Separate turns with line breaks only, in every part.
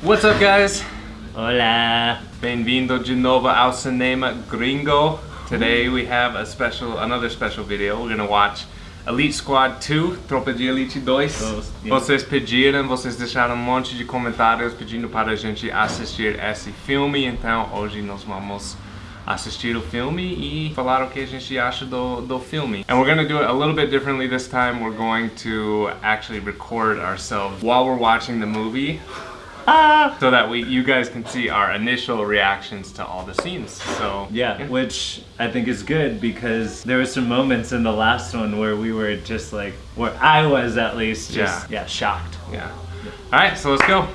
What's up guys?
Hola.
Bem-vindo de novo ao cinema gringo. Today we have a special, another special video. We're gonna watch Elite Squad 2, Tropa de Elite 2.
Dos, yeah.
Vocês pediram, vocês deixaram um monte de comentários pedindo para a gente assistir esse filme, então hoje nós vamos assistir o filme e falar o que a gente acha do, do filme. And we're gonna do it a little bit differently this time. We're going to actually record ourselves while we're watching the movie so that we you guys can see our initial reactions to all the scenes. So
Yeah, which I think is good because there were some moments in the last one where we were just like, where I was at least just, yeah, shocked.
yeah. All right, so let's go.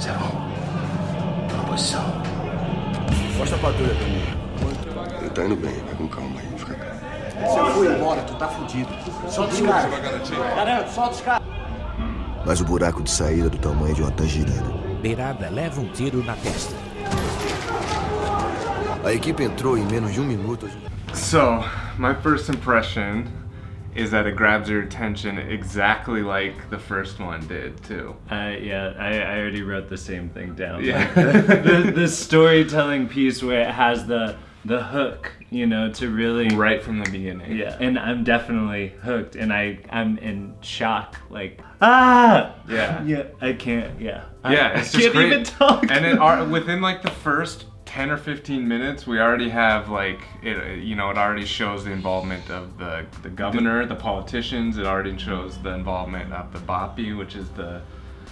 Zero. Posição. Mostra a patrulha pra mim.
Ele tá indo bem, vai com calma aí, fica calmo.
Se eu for embora, tu tá fudido. Solta os caras. Garanto, solta os caras.
Mas o buraco de saída é do tamanho de uma tangerina.
Beirada leva um tiro na testa.
A equipe entrou em menos de um minuto.
So my first impression is that it grabs your attention exactly like the first one did too.
Uh, yeah, I, I already wrote the same thing down.
Yeah.
Like, the, the, the storytelling piece where it has the the hook, you know, to really
Right from the beginning.
Yeah, and I'm definitely hooked, and I I'm in shock, like ah
Yeah.
yeah I can't yeah
Yeah,
I
it's just
can't
great.
even talk.
And it are within like the first 10 or 15 minutes, we already have like it. You know, it already shows the involvement of the the governor, the politicians. It already shows the involvement of the Bope, which is the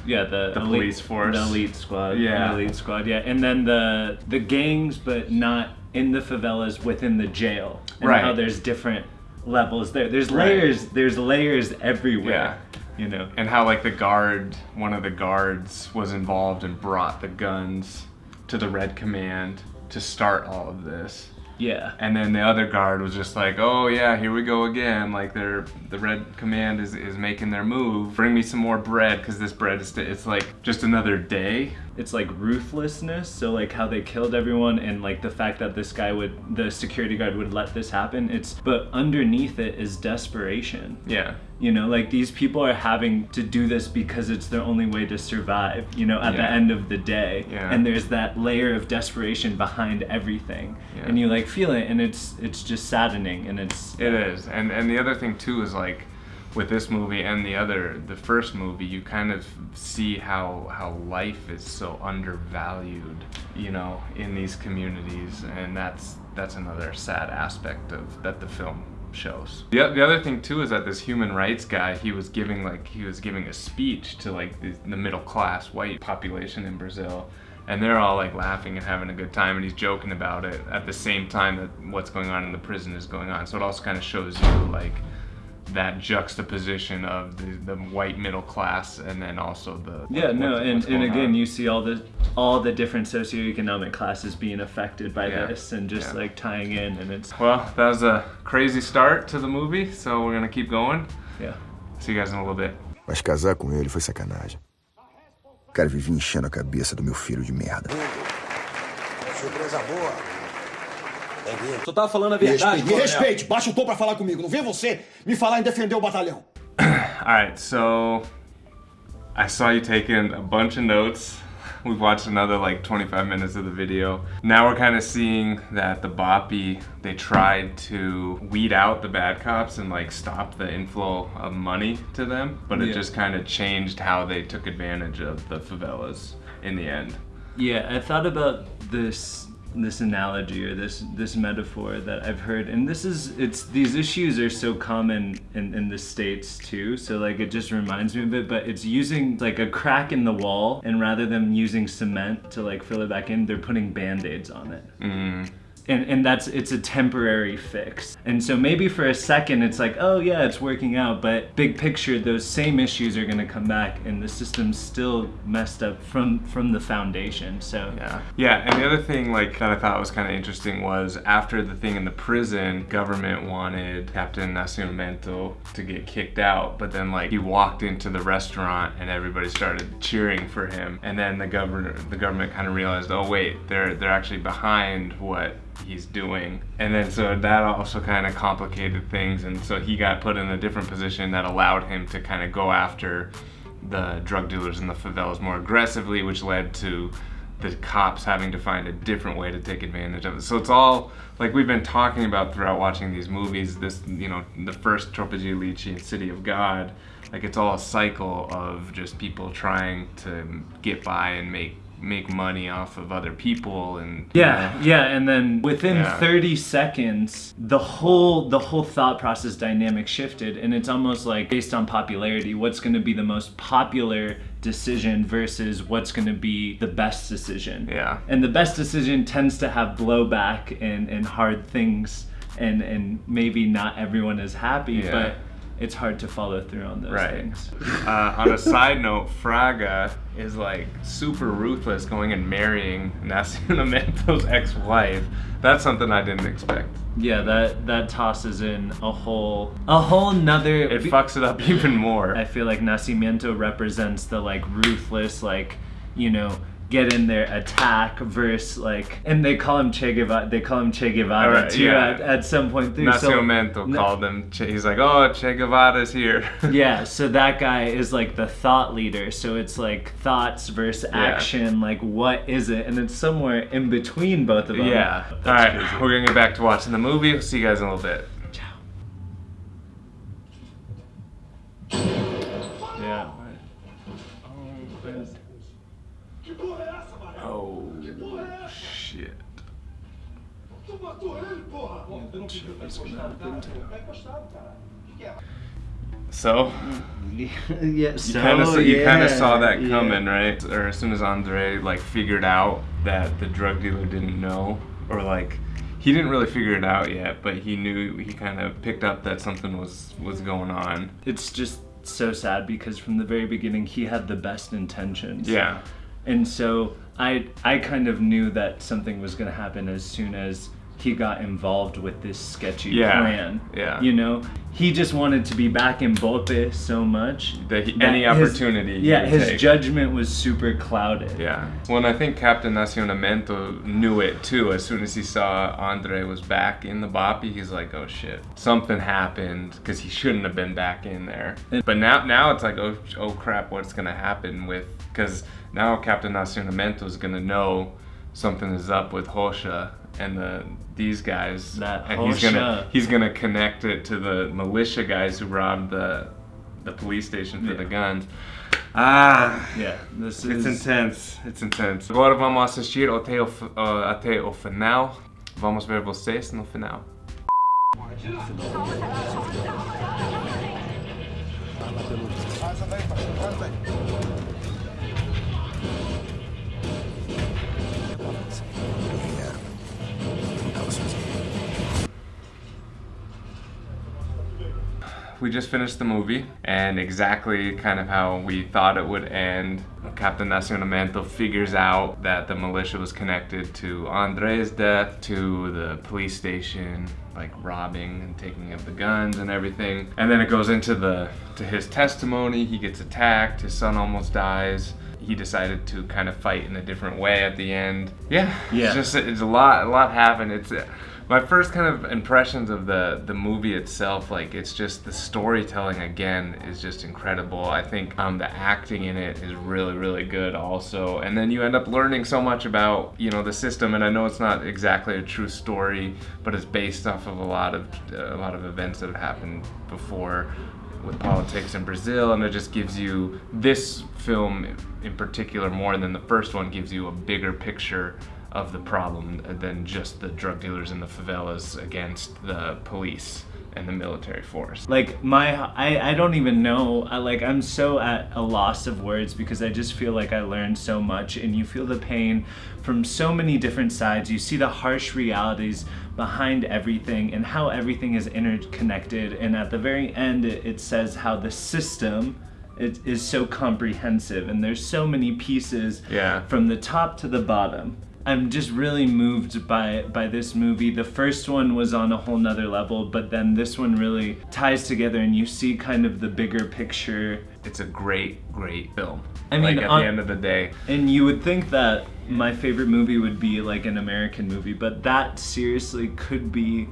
yeah the,
the
elite-
police force.
the elite squad
Yeah.
the elite squad yeah and then the the gangs but not in the favelas within the jail and
Right.
how there's different levels there there's
Right.
layers there's layers everywhere Yeah. you know
and how like the guard, one of the guards, was involved and brought the guns to the Red Command to start all of this.
yeah
And then the other guard was just like, "Oh yeah, here we go again. Like they're the Red Command is is making their move. Bring me some more bread because this bread is it's like just another day."
It's like ruthlessness so like how they killed everyone and like the fact that this guy would the security guard would let this happen it's but underneath it is desperation
Yeah,
you know like these people are having to do this because it's their only way to survive you know at the end of the day
Yeah.
and there's that layer of desperation behind everything
Yeah.
and you like feel it and it's it's just saddening and it's
it is. And and the other thing too is like with this movie and the other the first movie you kind of see how how life is so undervalued you know in these communities and that's that's another sad aspect of that the film shows. The, the other thing too is that this human rights guy he was giving like he was giving a speech to like the, the middle class white population in brazil and they're all like laughing and having a good time and he's joking about it at the same time that what's going on in the prison is going on. So it also kind of shows you like that juxtaposition of the, the white middle class and then also the
yeah no
what's-
and, and again
on.
you see all the all the different socioeconomic classes being affected by
Yeah.
this and just
Yeah.
like tying in and it's
well that was a crazy start to the movie so we're gonna keep going
yeah
see you guys in a little bit
Mas casar com ele foi sacanagem. O cara vivia enchendo a cabeça do meu filho de merda.
Surpresa boa. Bem-vindo.
Tu tava falando a
Me
verdade,
respeite, me respeite, baixa o tom pra falar comigo. Não vem você me falar em defender o batalhão.
all right so i saw you taking a bunch of notes we've watched another like 25 minutes of the video now we're kind of seeing that the Bope they tried to weed out the bad cops and like stop the inflow of money to them but it
Yeah.
just kind of changed how they took advantage of the favelas in the end
Yeah, I thought about this this analogy or this this metaphor that I've heard, and this is it's these issues are so common in, in the states too. So like it just reminds me of it, but it's using like a crack in the wall, and rather than using cement to like fill it back in, they're putting band-aids on it. Mm-hmm. And, and that's it's a temporary fix and so maybe for a second it's like oh yeah it's working out but big picture those same issues are going to come back and the system's still messed up from from the foundation so
Yeah. Yeah, and the other thing like that I thought was kind of interesting was after the thing in the prison, government wanted Captain Nascimento to get kicked out, but then like he walked into the restaurant and everybody started cheering for him, and then the governor the government kind of realized, oh wait, they're they're actually behind what he's doing. And then so that also kind of complicated things and so he got put in a different position that allowed him to kind of go after the drug dealers in the favelas more aggressively, which led to the cops having to find a different way to take advantage of it. So it's all like we've been talking about throughout watching these movies. This, you know, the first de Elite and City of God, like it's all a cycle of just people trying to get by and make make money off of other people and you
Yeah,
know.
yeah, and then within
Yeah.
30 seconds, the whole the whole thought process dynamic shifted, and it's almost like based on popularity, what's going to be the most popular decision versus what's going to be the best decision.
Yeah.
And the best decision tends to have blowback and and hard things, and and maybe not everyone is happy,
Yeah.
but it's hard to follow through on those
Right.
things.
Uh, on a side note, Fraga is like super ruthless going and marrying Nascimento ex-wife. That's something I didn't expect.
Yeah, that that tosses in a whole a whole nother.
It fucks it up even more.
I feel like Nascimento represents the like ruthless, like you know, get in there, attack versus like, and they call him Che Guevara. They call him Che Guevara
Alright,
too
yeah.
at, at some point through. So-
Nascimento
Na-
called him. Che, he's like, oh, Che Guevara's here.
yeah, so that guy is like the thought leader. So it's like thoughts versus action. Like, what is it? And it's somewhere in between both of them.
yeah.
That's
All right,
crazy.
we're gonna get back to watching the movie. We'll see you guys in a little bit.
Yeah.
Oh shit. So
yeah.
you
So
kind of you kind of
yeah,
saw that
yeah.
coming, right? Or as soon as Andre like figured out that the drug dealer didn't know, or like he didn't really figure it out yet, but he knew he kind of picked up that something was was going on.
It's just so sad because from the very beginning he had the best intentions.
Yeah.
And so I I kind of knew that something was going to happen as soon as he got involved with this sketchy
Yeah,
plan.
yeah.
You know, he just wanted to be back in Bope so much
That he- any
his-
opportunity he
yeah, his
take.
judgment was super clouded.
Yeah. Well, and I think Captain Nacionamento knew it too. As soon as he saw Andre was back in the Bope, he's like, "Oh shit, something happened," because he shouldn't have been back in there. But now, now it's like, "Oh, oh crap, what's gonna happen with?" Because now Captain Nacionamento is gonna know something is up with Rocha and the these guys,
That
and he's gonna
Rocha.
he's gonna connect it to the militia guys who robbed the the police station for
Yeah.
the guns. Ah,
Yeah, this is It's
intense, it's intense. Agora vamos assistir até o, fi- uh, até o final. Vamos ver vocês no final. We just finished the movie, and exactly kind of how we thought it would end. Captain Nacionamento figures out that the militia was connected to Andre's death, to the police station, like robbing and taking of the guns and everything. And then it goes into the to his testimony. He gets attacked. His son almost dies. He decided to kind of fight in a different way at the end. Yeah,
Yeah.
It's just it's a lot. A lot happened. It's uh, my first kind of impressions of the the movie itself. Like it's just the storytelling again is just incredible. I think um, the acting in it is really really good also. And then you end up learning so much about you know the system. And I know it's not exactly a true story, but it's based off of a lot of a lot of events that have happened before with politics in Brazil, and it just gives you this film in particular more than the first one gives you a bigger picture of the problem than just the drug dealers in the favelas against the police and the military force.
like my I, I don't even know I, like i'm so at a loss of words because i just feel like i learned so much and you feel the pain from so many different sides you see the harsh realities behind everything and how everything is interconnected and at the very end it, it says how the system it is so comprehensive and there's so many pieces
Yeah.
from the top to the bottom. I'm just really moved by by this movie. The first one was on a whole nother level, but then this one really ties together and you see kind of the bigger picture.
It's a great, great film.
I mean,
like at
on-
the end of the day,
And you would think that my favorite movie would be like an American movie, but that seriously could be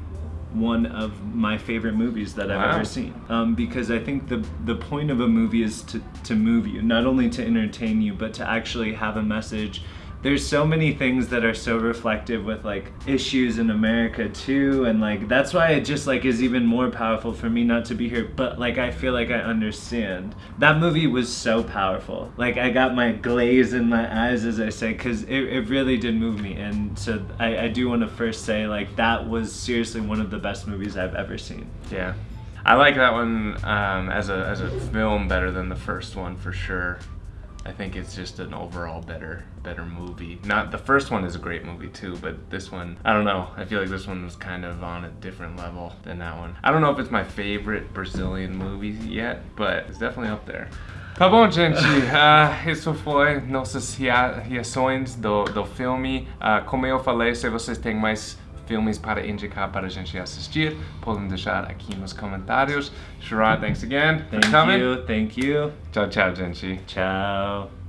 one of my favorite movies that I've
Wow.
ever seen. Um, because I think the the point of a movie is to to move you, not only to entertain you, but to actually have a message. There's so many things that are so reflective with like issues in America too, and like that's why it just like is even more powerful for me not to be here. But like I feel like I understand. That movie was so powerful. Like I got my glaze in my eyes, as I say, because it, it really did move me. And so I, I do want to first say like that was seriously one of the best movies I've ever seen.
Yeah, I like that one um, as a as a film better than the first one for sure. I think it's just an overall better better movie. Not the first one is a great movie too, but this one I don't know. I feel like this one was kind of on a different level than that one. I don't know if it's my favorite Brazilian movie yet, but it's definitely up there. Tá bom, gente. Ah, isso foi nossas reações do, do filme. Ah, como eu falei, se vocês têm mais filmes para indicar para a gente assistir, podem deixar aqui nos comentários. Sherrod, thanks again for
Thank
coming.
you. Thank you.
Tchau, tchau, gente.
Ciao.